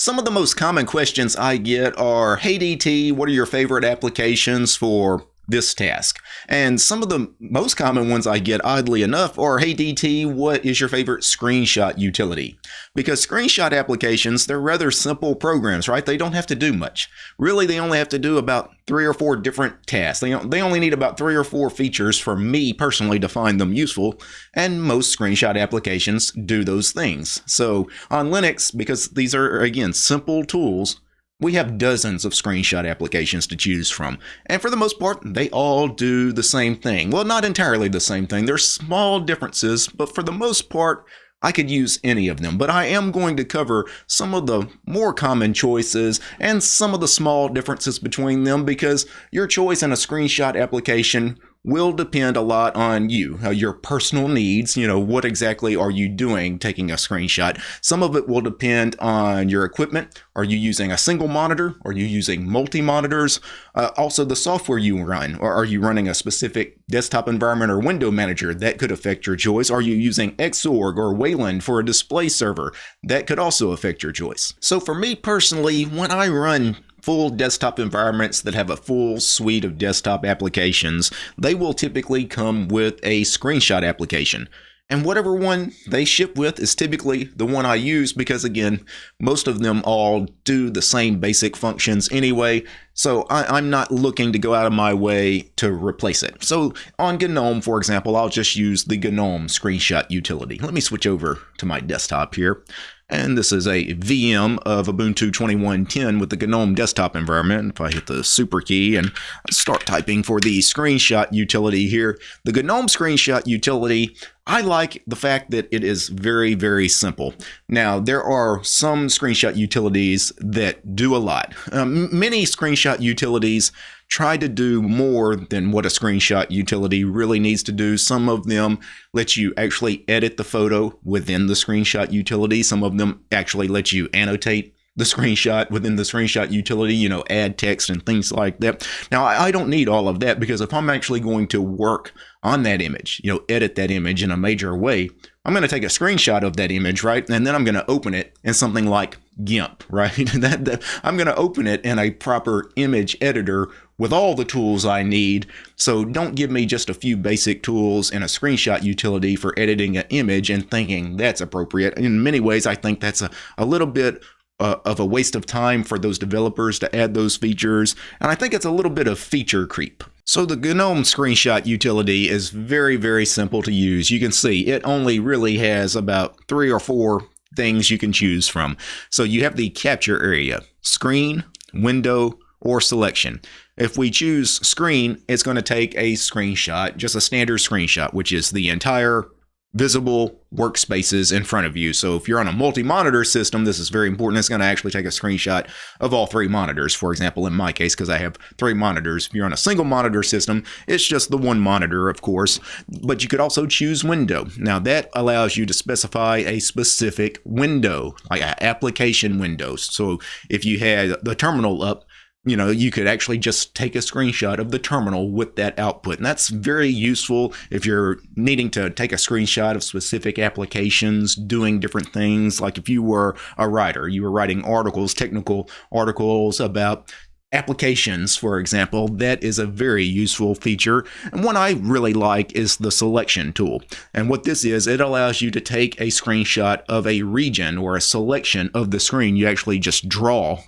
Some of the most common questions I get are, hey DT, what are your favorite applications for this task. And some of the most common ones I get, oddly enough, are Hey DT, what is your favorite screenshot utility? Because screenshot applications, they're rather simple programs, right? They don't have to do much. Really, they only have to do about three or four different tasks. They, they only need about three or four features for me personally to find them useful, and most screenshot applications do those things. So on Linux, because these are, again, simple tools, we have dozens of screenshot applications to choose from, and for the most part, they all do the same thing. Well, not entirely the same thing. There's small differences, but for the most part, I could use any of them, but I am going to cover some of the more common choices and some of the small differences between them because your choice in a screenshot application will depend a lot on you, uh, your personal needs. You know, what exactly are you doing taking a screenshot? Some of it will depend on your equipment. Are you using a single monitor? Are you using multi monitors? Uh, also, the software you run, or are you running a specific desktop environment or window manager? That could affect your choice. Are you using Xorg or Wayland for a display server? That could also affect your choice. So, for me personally, when I run full desktop environments that have a full suite of desktop applications, they will typically come with a screenshot application. And whatever one they ship with is typically the one I use because, again, most of them all do the same basic functions anyway. So I, am not looking to go out of my way to replace it. So on GNOME, for example, I'll just use the GNOME screenshot utility. Let me switch over to my desktop here. And this is a VM of Ubuntu 21.10 with the GNOME desktop environment. If I hit the super key and start typing for the screenshot utility here, the GNOME screenshot utility, I like the fact that it is very, very simple. Now, there are some screenshot utilities that do a lot. Um, many screenshot utilities try to do more than what a screenshot utility really needs to do. Some of them let you actually edit the photo within the screenshot utility. Some of them actually let you annotate the screenshot within the screenshot utility, you know, add text and things like that. Now, I don't need all of that because if I'm actually going to work on that image, you know, edit that image in a major way, I'm going to take a screenshot of that image, right? And then I'm going to open it in something like GIMP, right? that, that, I'm going to open it in a proper image editor with all the tools I need. So don't give me just a few basic tools and a screenshot utility for editing an image and thinking that's appropriate. In many ways, I think that's a, a little bit uh, of a waste of time for those developers to add those features. And I think it's a little bit of feature creep. So the GNOME screenshot utility is very, very simple to use. You can see it only really has about three or four things you can choose from. So you have the capture area, screen, window, or selection. If we choose screen, it's going to take a screenshot, just a standard screenshot, which is the entire visible workspaces in front of you. So if you're on a multi-monitor system, this is very important. It's going to actually take a screenshot of all three monitors. For example, in my case, because I have three monitors. If you're on a single monitor system, it's just the one monitor, of course. But you could also choose window. Now that allows you to specify a specific window, like an application window. So if you had the terminal up, you know, you could actually just take a screenshot of the terminal with that output. And that's very useful if you're needing to take a screenshot of specific applications, doing different things. Like if you were a writer, you were writing articles, technical articles about applications, for example, that is a very useful feature. And one I really like is the selection tool. And what this is, it allows you to take a screenshot of a region or a selection of the screen. You actually just draw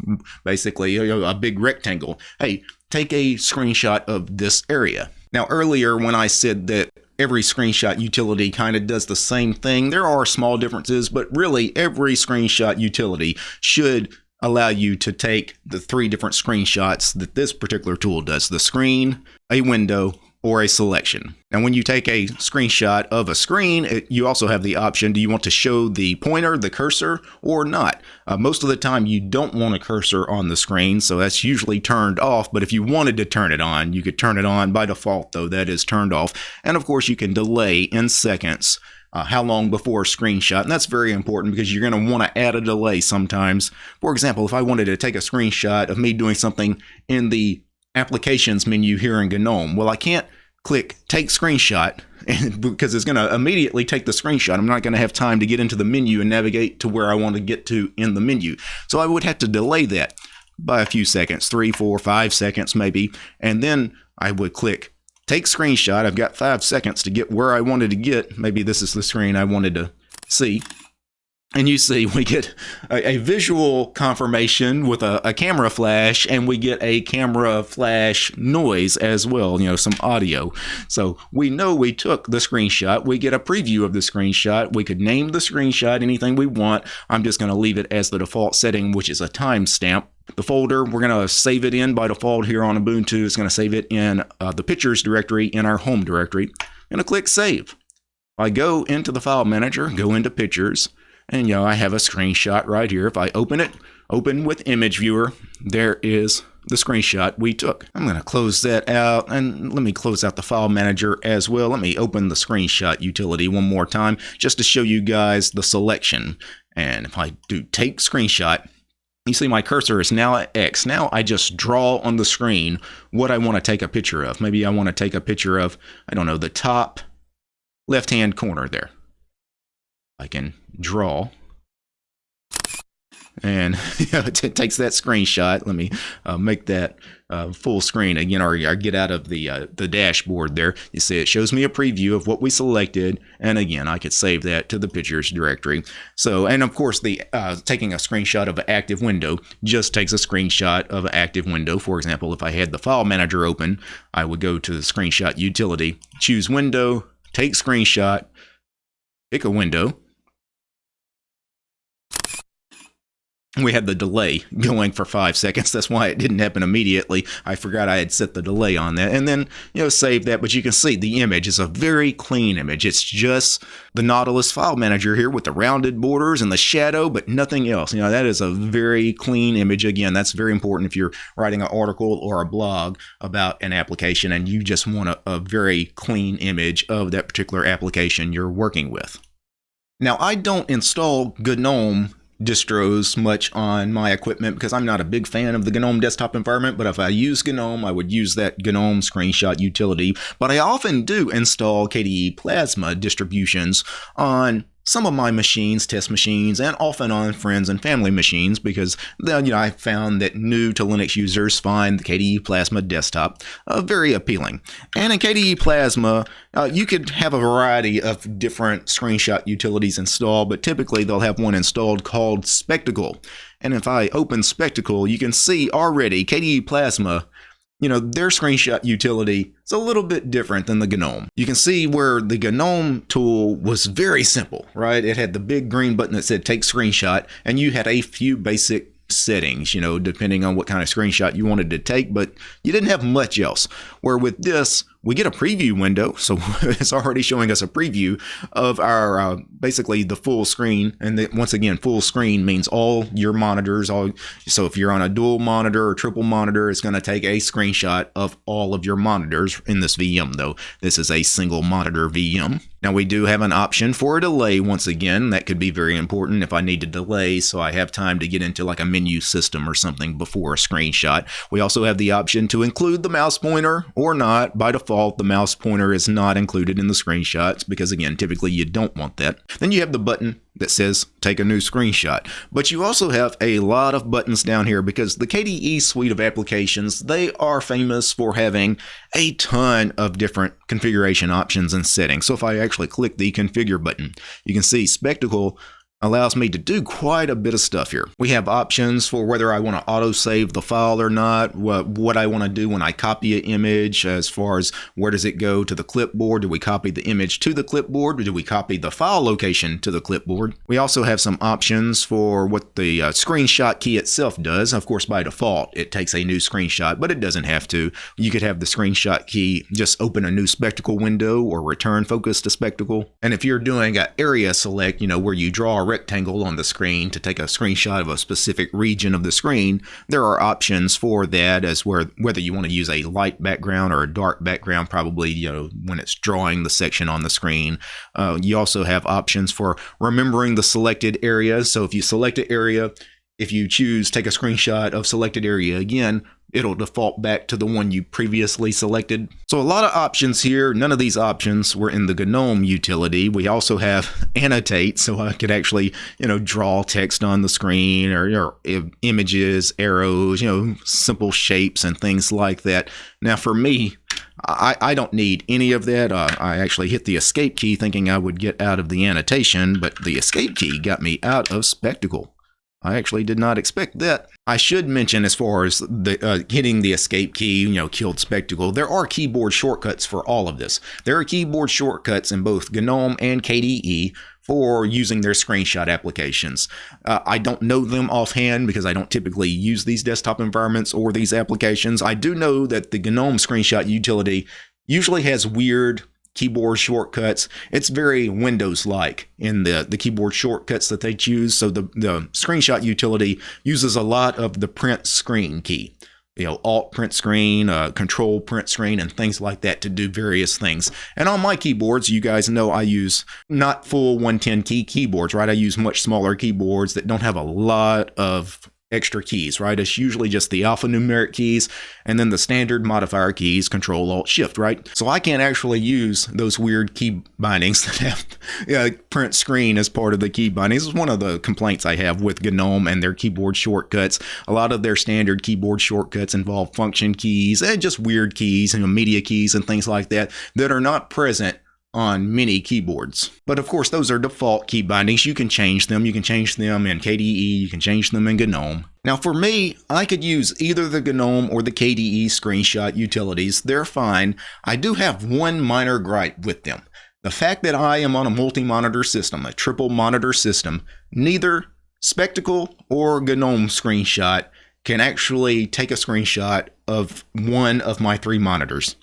basically a, big rectangle. Hey, take a screenshot of this area. Now, earlier when I said that every screenshot utility kind of does the same thing. There are small differences, but really every screenshot utility should allow you to take the three different screenshots that this particular tool does the screen, a window, or a selection. Now, when you take a screenshot of a screen, it, you also have the option do you want to show the pointer, the cursor, or not? Uh, most of the time, you don't want a cursor on the screen, so that's usually turned off. But if you wanted to turn it on, you could turn it on by default, though, that is turned off. And of course, you can delay in seconds uh, how long before a screenshot. And that's very important because you're going to want to add a delay sometimes. For example, if I wanted to take a screenshot of me doing something in the applications menu here in GNOME, well, I can't click take screenshot because it's going to immediately take the screenshot. I'm not going to have time to get into the menu and navigate to where I want to get to in the menu. So I would have to delay that by a few seconds, three, four, five seconds maybe. And then I would click take screenshot. I've got five seconds to get where I wanted to get. Maybe this is the screen I wanted to see. And you see we get a, a visual confirmation with a, a, camera flash and we get a camera flash noise as well you know some audio. So we know we took the screenshot. We get a preview of the screenshot. We could name the screenshot anything we want. I'm just going to leave it as the default setting which is a timestamp the folder we're going to save it in by default here on ubuntu it's going to save it in uh, the pictures directory in our home directory i'm going to click save i go into the file manager go into pictures and you know, I have a screenshot right here. If I open it, open with image viewer, there is the screenshot we took. I'm going to close that out and let me close out the file manager as well. Let me open the screenshot utility one more time just to show you guys the selection. And if I do take screenshot, you see my cursor is now at X. Now I just draw on the screen what I want to take a picture of. Maybe I want to take a picture of, I don't know, the top left-hand corner there. I can draw. And it takes that screenshot. Let me uh, make that uh, full screen again, or, get out of the uh, the dashboard there. You see, it shows me a preview of what we selected, and again, I could save that to the pictures directory. So, and of course, the uh, taking a screenshot of an active window just takes a screenshot of an active window. For example, if I had the file manager open, I would go to the screenshot utility, choose window, take screenshot, pick a window we had the delay going for five seconds. That's why it didn't happen immediately. I forgot I had set the delay on that. And then, you know, save that. But you can see the image is a very clean image. It's just the Nautilus file manager here with the rounded borders and the shadow, but nothing else. You know, that is a very clean image. Again, that's very important if you're writing an article or a blog about an application and you just want a, a very clean image of that particular application you're working with. Now, I don't install GNOME distros much on my equipment because I'm not a big fan of the GNOME desktop environment, but if I use GNOME, I would use that GNOME screenshot utility. But I often do install KDE Plasma distributions on some of my machines, test machines, and often on friends and family machines because then you know I found that new to Linux users find the KDE Plasma desktop uh, very appealing. And in KDE Plasma, uh, you could have a variety of different screenshot utilities installed, but typically they'll have one installed called Spectacle. And if I open Spectacle, you can see already KDE Plasma you know, their screenshot utility is a little bit different than the GNOME. You can see where the GNOME tool was very simple, right? It had the big green button that said take screenshot, and you had a few basic settings, you know, depending on what kind of screenshot you wanted to take, but you didn't have much else. Where with this, we get a preview window. So it's already showing us a preview of our uh, basically the full screen. And the, once again, full screen means all your monitors. All so if you're on a dual monitor or triple monitor, it's going to take a screenshot of all of your monitors in this VM. Though this is a single monitor VM. Now we do have an option for a delay once again. That could be very important if I need to delay so I have time to get into like a menu system or something before a screenshot. We also have the option to include the mouse pointer or not. By default, the mouse pointer is not included in the screenshots because again, typically you don't want that. Then you have the button that says take a new screenshot. But you also have a lot of buttons down here because the KDE suite of applications, they are famous for having a ton of different configuration options and settings. So if I actually click the configure button, you can see Spectacle allows me to do quite a bit of stuff here. We have options for whether I want to auto-save the file or not, what, what I want to do when I copy an image as far as where does it go to the clipboard, do we copy the image to the clipboard, or do we copy the file location to the clipboard. We also have some options for what the uh, screenshot key itself does. Of course, by default, it takes a new screenshot, but it doesn't have to. You could have the screenshot key just open a new spectacle window or return focus to spectacle. And if you're doing an area select, you know, where you draw a rectangle on the screen to take a screenshot of a specific region of the screen, there are options for that as where whether you want to use a light background or a dark background, probably you know when it's drawing the section on the screen. Uh, you also have options for remembering the selected areas. So if you select an area, if you choose take a screenshot of selected area again, it'll default back to the one you previously selected. So a lot of options here. None of these options were in the GNOME utility. We also have annotate, so I could actually, you know, draw text on the screen or, or images, arrows, you know, simple shapes and things like that. Now for me, I, I don't need any of that. Uh, I actually hit the escape key thinking I would get out of the annotation, but the escape key got me out of Spectacle. I actually did not expect that. I should mention as far as the uh, hitting the escape key, you know, killed Spectacle, there are keyboard shortcuts for all of this. There are keyboard shortcuts in both GNOME and KDE for using their screenshot applications. Uh, I don't know them offhand because I don't typically use these desktop environments or these applications. I do know that the GNOME screenshot utility usually has weird keyboard shortcuts. It's very Windows-like in the, the keyboard shortcuts that they choose. So the, the screenshot utility uses a lot of the print screen key. You know, Alt print screen, uh, Control print screen, and things like that to do various things. And on my keyboards, you guys know I use not full 110 key keyboards, right? I use much smaller keyboards that don't have a lot of extra keys, right? It's usually just the alphanumeric keys and then the standard modifier keys, Control Alt Shift, right? So I can't actually use those weird key bindings that have yeah, print screen as part of the key bindings. It's one of the complaints I have with GNOME and their keyboard shortcuts. A lot of their standard keyboard shortcuts involve function keys and just weird keys, you know, media keys and things like that that are not present on many keyboards. But of course, those are default key bindings. You can change them. You can change them in KDE. You can change them in GNOME. Now for me, I could use either the GNOME or the KDE screenshot utilities. They're fine. I do have one minor gripe with them. The fact that I am on a multi-monitor system, a triple monitor system, neither Spectacle or GNOME screenshot can actually take a screenshot of one of my three monitors.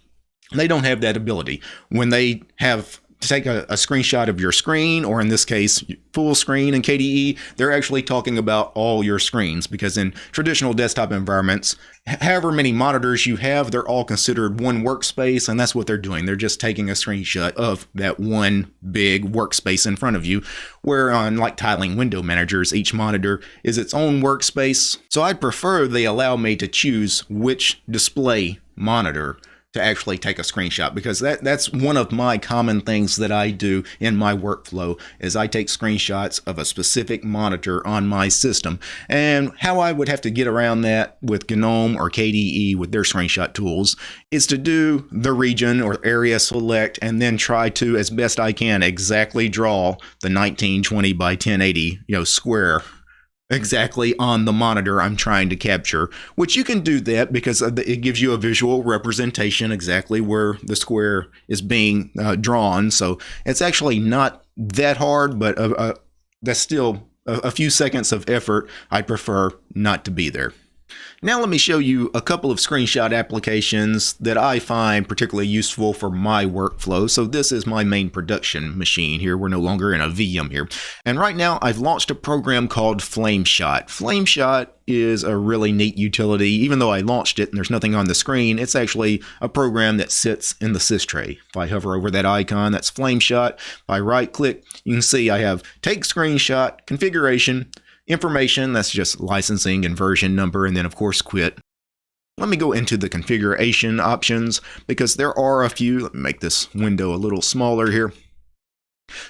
They don't have that ability. When they have to take a, a, screenshot of your screen, or in this case, full screen in KDE, they're actually talking about all your screens because in traditional desktop environments, however many monitors you have, they're all considered one workspace, and that's what they're doing. They're just taking a screenshot of that one big workspace in front of you, where on like tiling window managers, each monitor is its own workspace. So I'd prefer they allow me to choose which display monitor to actually take a screenshot because that that's one of my common things that I do in my workflow is I take screenshots of a specific monitor on my system. And how I would have to get around that with GNOME or KDE with their screenshot tools is to do the region or area select and then try to as best I can exactly draw the 1920 by 1080 you know square exactly on the monitor I'm trying to capture, which you can do that because it gives you a visual representation exactly where the square is being uh, drawn. So it's actually not that hard, but uh, uh, that's still a, a few seconds of effort. I prefer not to be there. Now let me show you a couple of screenshot applications that I find particularly useful for my workflow. So this is my main production machine here. We're no longer in a VM here. And right now I've launched a program called FlameShot. FlameShot is a really neat utility. Even though I launched it and there's nothing on the screen, it's actually a program that sits in the sys tray. If I hover over that icon, that's FlameShot. If I right click, you can see I have take screenshot, configuration, Information, that's just licensing and version number, and then of course quit. Let me go into the configuration options because there are a few. Let me make this window a little smaller here.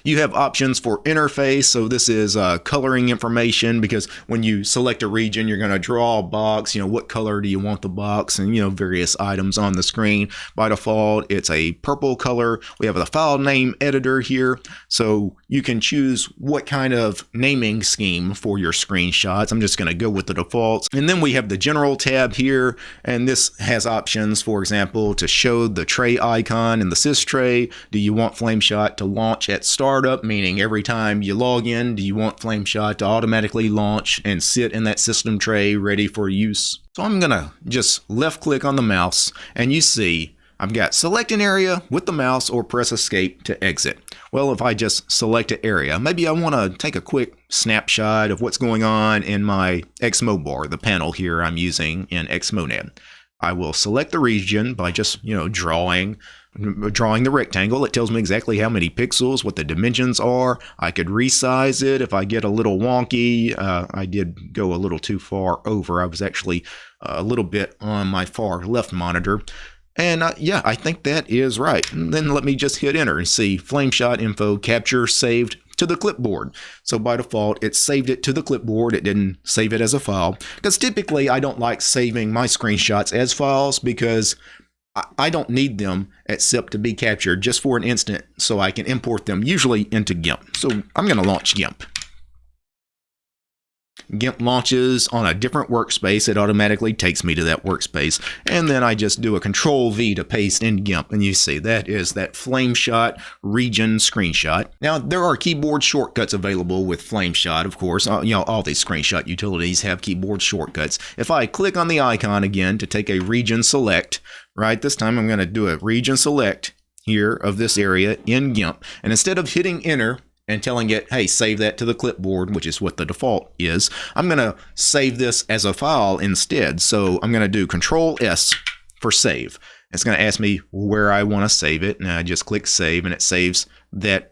You have options for interface, so this is uh, coloring information because when you select a region, you're going to draw a box. You know, what color do you want the box, and you know various items on the screen. By default, it's a purple color. We have the file name editor here, so you can choose what kind of naming scheme for your screenshots. I'm just going to go with the defaults, and then we have the general tab here, and this has options, for example, to show the tray icon in the sys tray. Do you want FlameShot to launch at startup, meaning every time you log in, do you want FlameShot to automatically launch and sit in that system tray ready for use? So I'm going to just left click on the mouse and you see I've got select an area with the mouse or press escape to exit. Well, if I just select an area, maybe I want to take a quick snapshot of what's going on in my xmobar, the panel here I'm using in XMonad. I will select the region by just, you know, drawing drawing the rectangle. It tells me exactly how many pixels, what the dimensions are. I could resize it if I get a little wonky. Uh, I did go a little too far over. I was actually a little bit on my far left monitor. And uh, yeah, I think that is right. And then let me just hit enter and see Flameshot info capture saved to the clipboard. So by default, it saved it to the clipboard. It didn't save it as a file. Because typically, I don't like saving my screenshots as files because I don't need them except to be captured just for an instant so I can import them usually into GIMP. So I'm going to launch GIMP. GIMP launches on a different workspace, it automatically takes me to that workspace. And then I just do a control V to paste in GIMP. And you see that is that Flameshot region screenshot. Now, there are keyboard shortcuts available with Flameshot, of course. Uh, you know, all these screenshot utilities have keyboard shortcuts. If I click on the icon again to take a region select, right, this time I'm going to do a region select here of this area in GIMP. And instead of hitting enter, and telling it, hey, save that to the clipboard, which is what the default is. I'm going to save this as a file instead. So I'm going to do Control S for save. It's going to ask me where I want to save it. And I just click save and it saves that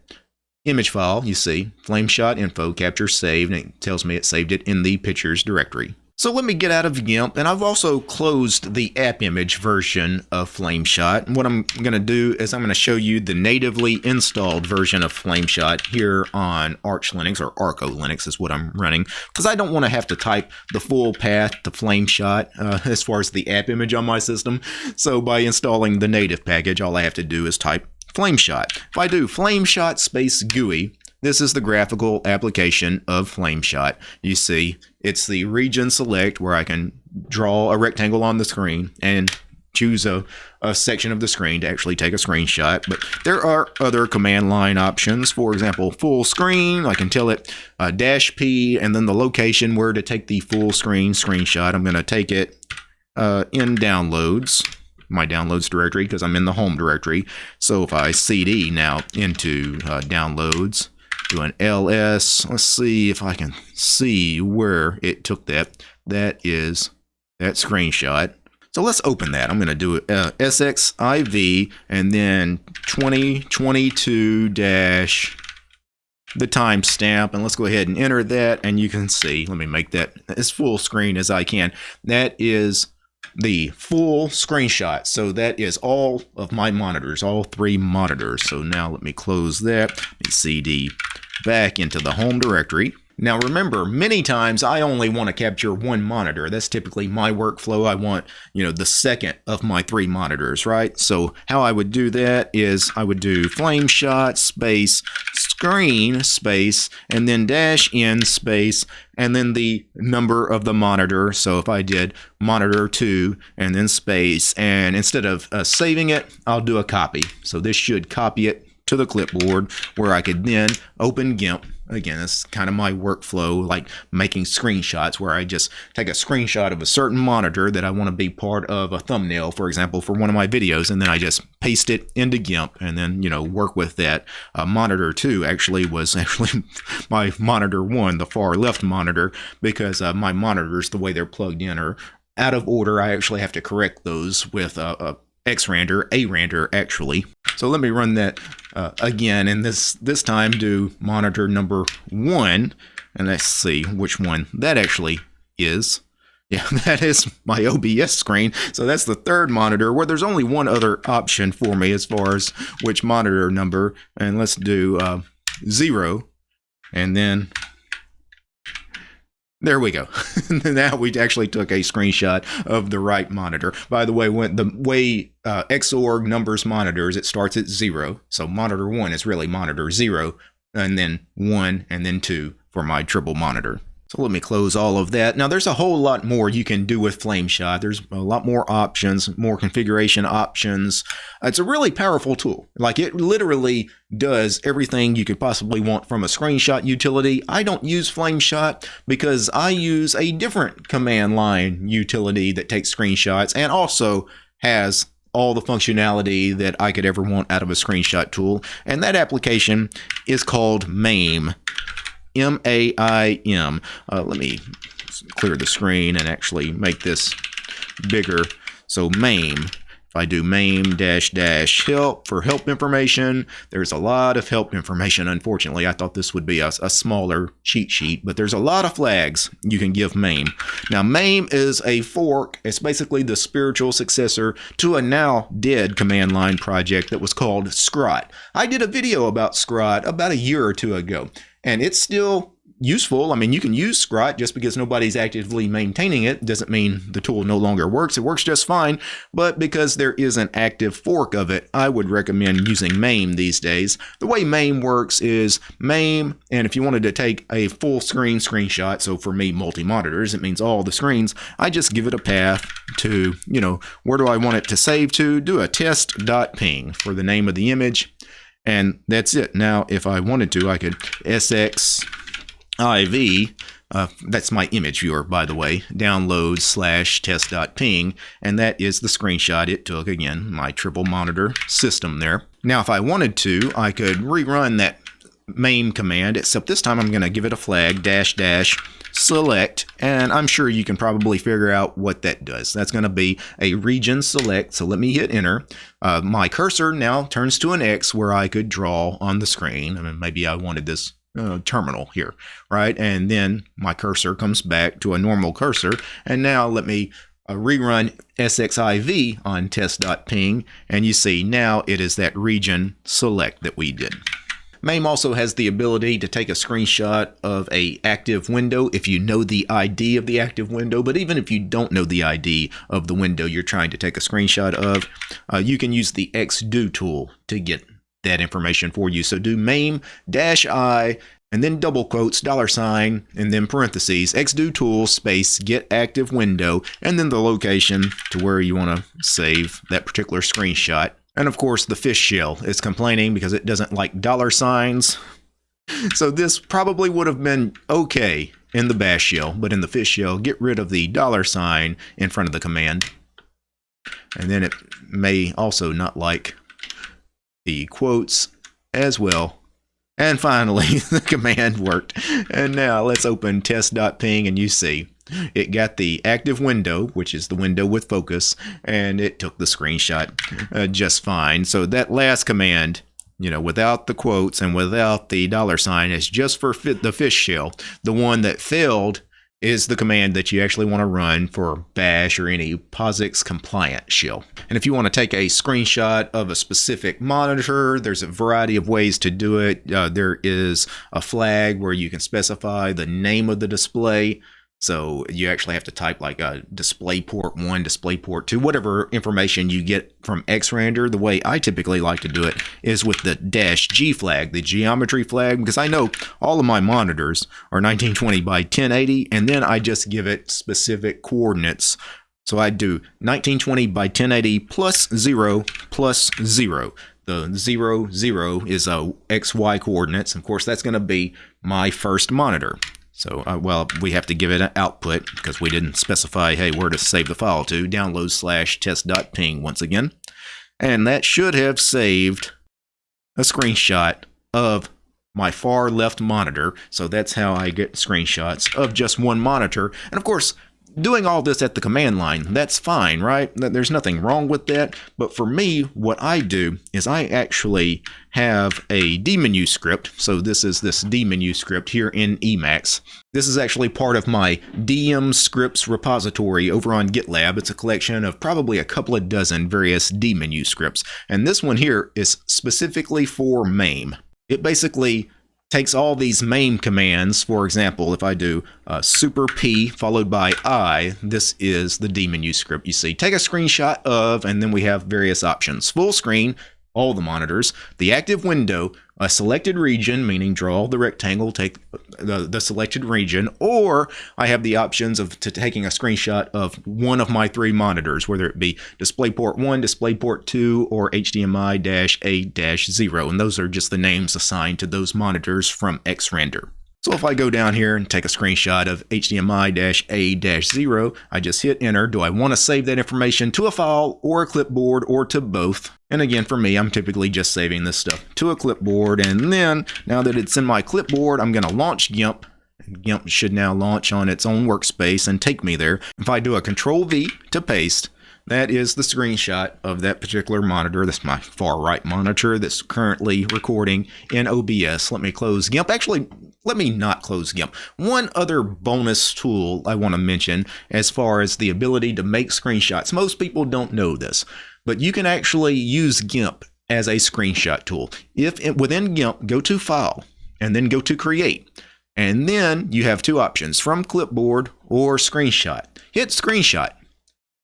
image file. You see, Flameshot info capture saved and it tells me it saved it in the pictures directory. So let me get out of GIMP, and I've also closed the app image version of Flameshot. And what I'm going to do is I'm going to show you the natively installed version of Flameshot here on Arch Linux, or ArcoLinux is what I'm running, because I don't want to have to type the full path to Flameshot uh, as far as the app image on my system. So by installing the native package, all I have to do is type Flameshot. If I do Flameshot space GUI, this is the graphical application of Flameshot. You see, it's the region select where I can draw a rectangle on the screen and choose a, a section of the screen to actually take a screenshot. But there are other command line options. For example, full screen, I can tell it uh, dash P and then the location where to take the full screen screenshot. I'm going to take it uh, in downloads my downloads directory because I'm in the home directory. So if I CD now into uh, downloads, do an ls. Let's see if I can see where it took that. That is that screenshot. So let's open that. I'm going to do uh, SXIV and then 2022 dash the timestamp and let's go ahead and enter that and you can see let me make that as full screen as I can that is the full screenshot. So that is all of my monitors, all three monitors. So now let me close that. Let me CD back into the home directory. Now remember, many times I only want to capture one monitor. That's typically my workflow. I want, you know, the second of my three monitors, right? So how I would do that is I would do Flameshot space screen space and then dash in space and then the number of the monitor. So if I did monitor 2 and then space and instead of uh, saving it, I'll do a copy. So this should copy it to the clipboard where I could then open GIMP. Again, that's kind of my workflow, like making screenshots where I just take a screenshot of a certain monitor that I want to be part of a thumbnail, for example, for one of my videos, and then I just paste it into GIMP and then, you know, work with that. Uh, monitor 2 actually was actually my monitor 1, the far left monitor, because uh, my monitors, the way they're plugged in, are out of order. I actually have to correct those with a, a xrandr, a randr actually. So let me run that uh, again, and this this time do monitor number one, and let's see which one that actually is. Yeah, that is my OBS screen. So that's the third monitor where there's only one other option for me as far as which monitor number. And let's do uh, zero. And then there we go. now we actually took a screenshot of the right monitor. By the way, when the way uh, Xorg numbers monitors, it starts at zero. So monitor one is really monitor zero, and then one, and then two for my triple monitor. So let me close all of that. Now there's a whole lot more you can do with Flameshot. There's a lot more options, more configuration options. It's a really powerful tool. Like it literally does everything you could possibly want from a screenshot utility. I don't use Flameshot because I use a different command line utility that takes screenshots and also has all the functionality that I could ever want out of a screenshot tool. And that application is called MAIM. M-A-I-M. Uh, let me clear the screen and actually make this bigger. So MAIM. If If I do MAIM dash dash help for help information, there's a lot of help information. Unfortunately, I thought this would be a, a smaller cheat sheet, but there's a lot of flags you can give MAIM. Now, MAIM is a fork. It's basically the spiritual successor to a now dead command line project that was called Scrot. I did a video about Scrot about a year or two ago, and it's still useful. I mean, you can use Scrot just because nobody's actively maintaining it doesn't mean the tool no longer works. It works just fine, but because there is an active fork of it, I would recommend using MAIM these days. The way MAIM works is MAIM, and if you wanted to take a full screen screenshot, so for me, multi-monitors, it means all the screens, I just give it a path to, you know, where do I want it to save to? Do a test.ping for the name of the image, and that's it. Now, if I wanted to, I could SX IV, uh, that's my image viewer, by the way, download slash test.ping, and that is the screenshot it took, again, my triple monitor system there. Now, if I wanted to, I could rerun that maim command, except this time I'm going to give it a flag, dash dash select, and I'm sure you can probably figure out what that does. That's going to be a region select, so let me hit enter. Uh, my cursor now turns to an X where I could draw on the screen. I mean, maybe I wanted this uh, terminal here, right? And then my cursor comes back to a normal cursor. And now let me uh, rerun SXIV on test.ping, and you see now it is that region select that we did. MAIM also has the ability to take a screenshot of a active window if you know the ID of the active window, but even if you don't know the ID of the window you're trying to take a screenshot of, uh, you can use the xdotool to get that information for you. So do maim dash i and then double quotes, dollar sign, and then parentheses, xdotool space get active window, and then the location to where you want to save that particular screenshot. And of course, the fish shell is complaining because it doesn't like dollar signs. So this probably would have been okay in the bash shell, but in the fish shell, get rid of the dollar sign in front of the command. And then it may also not like the quotes as well. And finally, the command worked. And now let's open test.ping and you see it got the active window, which is the window with focus, and it took the screenshot uh, just fine. So that last command, you know, without the quotes and without the dollar sign, is just for the fish shell. The one that failed is the command that you actually want to run for bash or any POSIX compliant shell. And if you want to take a screenshot of a specific monitor, there's a variety of ways to do it. Uh, there is a flag where you can specify the name of the display. So you actually have to type like uh, a display port 1, display port 2, whatever information you get from xrandr. The way I typically like to do it is with the dash G flag, the geometry flag, because I know all of my monitors are 1920 by 1080, and then I just give it specific coordinates. So I do 1920 by 1080 plus 0 plus 0 the 0, 0 is uh, a XY coordinates. Of course, that's going to be my first monitor. So, uh, well, we have to give it an output because we didn't specify, hey, where to save the file to. Download slash test.ping once again. And that should have saved a screenshot of my far left monitor. So that's how I get screenshots of just one monitor. And of course, doing all this at the command line, that's fine, right? There's nothing wrong with that. But for me, what I do is I actually have a dmenu script. So this is this dmenu script here in Emacs. This is actually part of my DM scripts repository over on GitLab. It's a collection of probably a couple of dozen various dmenu scripts. And this one here is specifically for MAIM. It basically takes all these maim commands. For example, if I do uh, super P followed by I, this is the dmenu script you see. Take a screenshot of, and then we have various options. Full screen, all the monitors, the active window, a selected region, meaning draw the rectangle, take the, the selected region, or I have the options of taking a screenshot of one of my three monitors, whether it be DisplayPort 1, DisplayPort 2, or HDMI-A-0, and those are just the names assigned to those monitors from xrandr. So if I go down here and take a screenshot of HDMI-A-0, I just hit enter. Do I want to save that information to a file or a clipboard or to both? And again, for me, I'm typically just saving this stuff to a clipboard. And then now that it's in my clipboard, I'm going to launch GIMP. GIMP should now launch on its own workspace and take me there. If I do a control V to paste, that is the screenshot of that particular monitor. That's my far right monitor that's currently recording in OBS. Let me close GIMP. Actually, let me not close GIMP. One other bonus tool I want to mention as far as the ability to make screenshots. Most people don't know this, but you can actually use GIMP as a screenshot tool. If it, within GIMP, go to File and then go to Create. And then you have two options from clipboard or screenshot. Hit screenshot.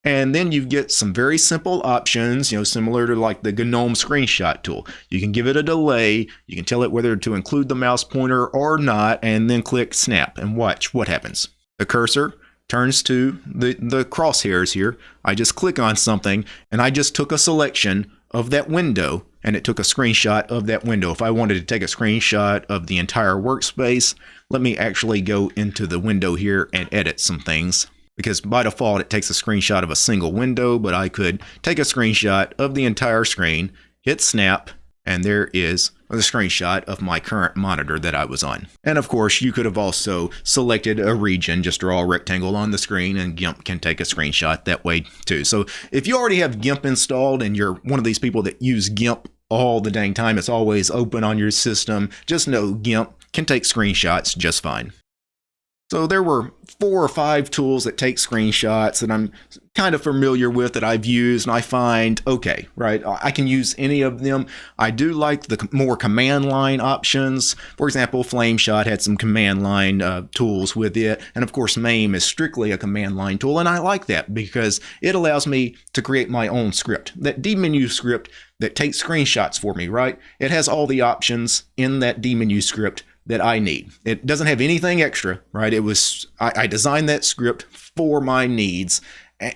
And then you get some very simple options, you know, similar to like the GNOME screenshot tool. You can give it a delay, you can tell it whether to include the mouse pointer or not, and then click snap and watch what happens. The cursor turns to the, the crosshairs here. I just click on something and I just took a selection of that window and it took a screenshot of that window. If I wanted to take a screenshot of the entire workspace, let me actually go into the window here and edit some things because by default it takes a screenshot of a single window, but I could take a screenshot of the entire screen, hit snap, and there is the screenshot of my current monitor that I was on. And of course, you could have also selected a region, just draw a rectangle on the screen and GIMP can take a screenshot that way too. So if you already have GIMP installed and you're one of these people that use GIMP all the dang time, it's always open on your system, just know GIMP can take screenshots just fine. So there were four or five tools that take screenshots that I'm kind of familiar with that I've used and I find okay, right? I can use any of them. I do like the more command line options. For example, Flameshot had some command line uh, tools with it. And of course, MAIM is strictly a command line tool. And I like that because it allows me to create my own script. That dmenu script that takes screenshots for me, right? It has all the options in that dmenu script that I need. It doesn't have anything extra, right? It was I, I designed that script for my needs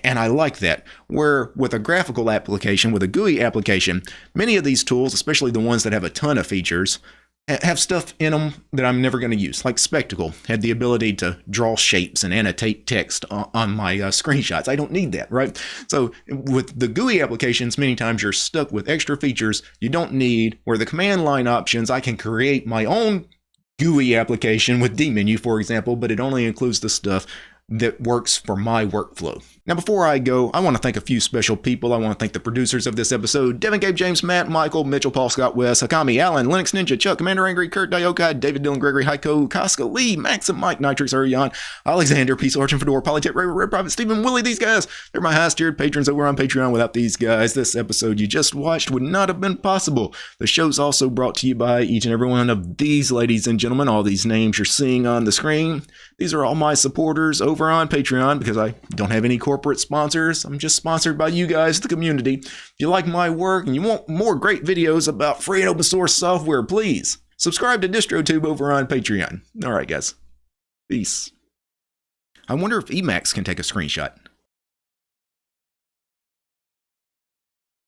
and I like that. Where with a graphical application, with a GUI application, many of these tools, especially the ones that have a ton of features, have stuff in them that I'm never going to use. Like Spectacle had the ability to draw shapes and annotate text on my uh, screenshots. I don't need that, right? So with the GUI applications, many times you're stuck with extra features you don't need. Where the command line options, I can create my own GUI application with dmenu, for example, but it only includes the stuff that works for my workflow. Now, before I go, I want to thank a few special people. I want to thank the producers of this episode Devin, Gabe, James, Matt, Michael, Mitchell, Paul, Scott, Wes, Hakami, Allen, Linux Ninja, Chuck, Commander Angry, Kurt, Dioka, David, Dylan, Gregory, Heiko, Casca, Lee, Maxim, Mike, Nitrix, Arion, Alexander, Peace, Origin, Fedora, Polytech, Ray, Red Private, Stephen, Willie, these guys. They're my highest tiered patrons over on Patreon. Without these guys, this episode you just watched would not have been possible. The show's also brought to you by each and every one of these ladies and gentlemen, all these names you're seeing on the screen. These are all my supporters over on Patreon because I don't have any corporate sponsors. I'm just sponsored by you guys, the community. If you like my work and you want more great videos about free and open source software, please subscribe to DistroTube over on Patreon. All right, guys. Peace. I wonder if Emacs can take a screenshot.